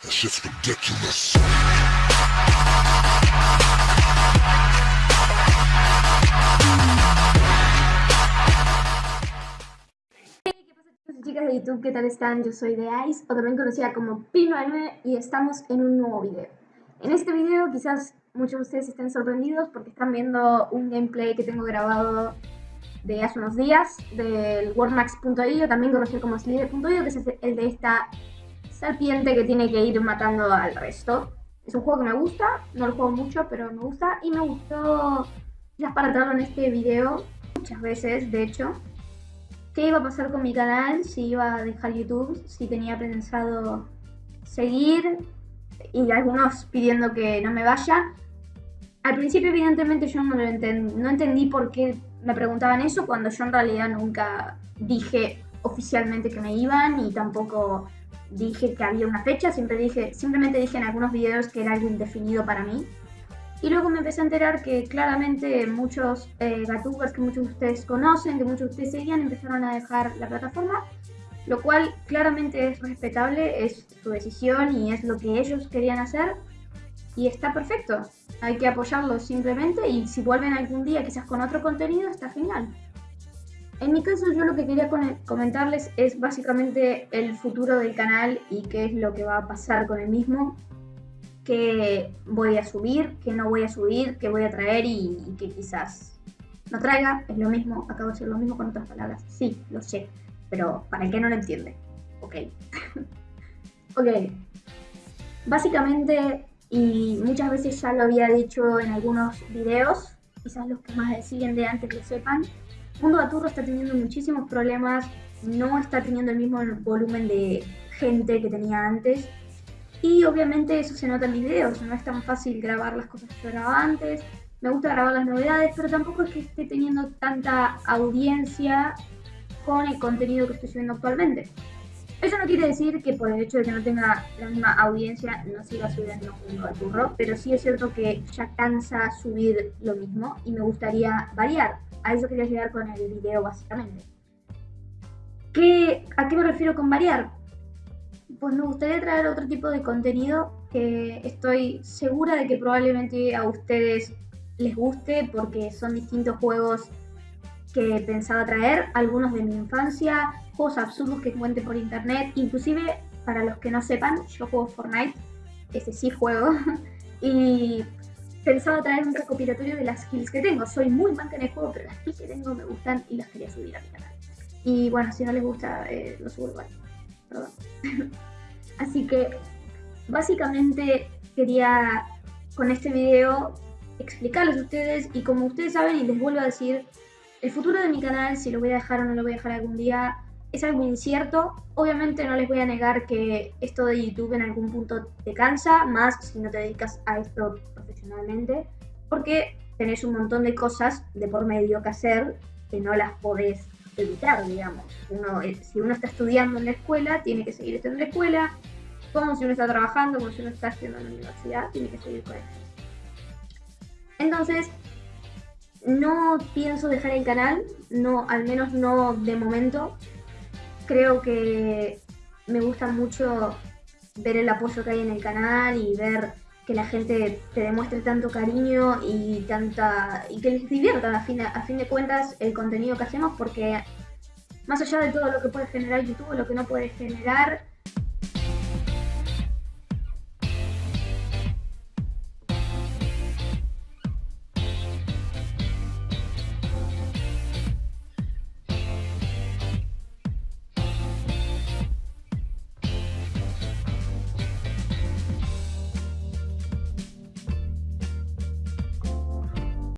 Ridiculous. ¿Qué pasa chicos y chicas de YouTube? ¿Qué tal están? Yo soy de Ice, o también conocida como Pino y estamos en un nuevo video. En este video quizás muchos de ustedes estén sorprendidos porque están viendo un gameplay que tengo grabado de hace unos días del Worldmax.io, también conocido como Slither.io, que es el de esta serpiente que tiene que ir matando al resto. Es un juego que me gusta, no lo juego mucho, pero me gusta y me gustó ya para traerlo en este video muchas veces, de hecho. ¿Qué iba a pasar con mi canal? Si iba a dejar YouTube, si tenía pensado seguir y algunos pidiendo que no me vaya. Al principio evidentemente yo no, lo enten- no entendí por qué me preguntaban eso cuando yo en realidad nunca dije oficialmente que me iban y tampoco dije que había una fecha, siempre dije, simplemente dije en algunos videos que era algo indefinido para mí. Y luego me empecé a enterar que claramente muchos eh, gatubers que muchos de ustedes conocen, que muchos de ustedes seguían, empezaron a dejar la plataforma, lo cual claramente es respetable, es su decisión y es lo que ellos querían hacer. Y está perfecto, hay que apoyarlos simplemente y si vuelven algún día quizás con otro contenido, está genial. En mi caso yo lo que quería comentarles es básicamente el futuro del canal y qué es lo que va a pasar con el mismo, qué voy a subir, qué no voy a subir, qué voy a traer y, y qué quizás no traiga. Es lo mismo, acabo de decir lo mismo con otras palabras. Sí, lo sé, pero para el que no lo entiende. Ok. ok. Básicamente, y muchas veces ya lo había dicho en algunos videos, quizás los que más siguen de antes lo sepan, Mundo Gaturro está teniendo muchísimos problemas, no está teniendo el mismo volumen de gente que tenía antes. Y obviamente eso se nota en mis videos, no es tan fácil grabar las cosas que yo grababa antes. Me gusta grabar las novedades, pero tampoco es que esté teniendo tanta audiencia con el contenido que estoy subiendo actualmente. Eso no quiere decir que por el hecho de que no tenga la misma audiencia no siga subiendo Mundo Gaturro, pero sí es cierto que ya cansa subir lo mismo y me gustaría variar. A eso quería llegar con el video básicamente. ¿Qué, ¿A qué me refiero con variar? Pues me gustaría traer otro tipo de contenido que estoy segura de que probablemente a ustedes les guste porque son distintos juegos que pensaba traer, algunos de mi infancia, juegos absurdos que encuentre por internet, inclusive para los que no sepan, yo juego Fortnite, ese sí juego, y pensaba traer un recopilatorio de las skills que tengo. Soy muy manca en el juego, pero las skills que tengo me gustan y las quería subir a mi canal. Y bueno, si no les gusta, eh, lo subo igual. Perdón. Así que básicamente quería con este video explicarles a ustedes y como ustedes saben y les vuelvo a decir, el futuro de mi canal, si lo voy a dejar o no lo voy a dejar algún día, es algo incierto. Obviamente no les voy a negar que esto de YouTube en algún punto te cansa, más si no te dedicas a esto profesionalmente, porque tenés un montón de cosas de por medio que hacer que no las podés evitar, digamos. Uno, eh, si uno está estudiando en la escuela, tiene que seguir estando en la escuela, como si uno está trabajando, como si uno está estudiando en la universidad, tiene que seguir con eso. Entonces, no pienso dejar el canal, no, al menos no de momento. Creo que me gusta mucho ver el apoyo que hay en el canal y ver que la gente te demuestre tanto cariño y tanta y que les divierta a fin, de, a fin de cuentas el contenido que hacemos porque más allá de todo lo que puede generar YouTube, lo que no puede generar,